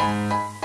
Música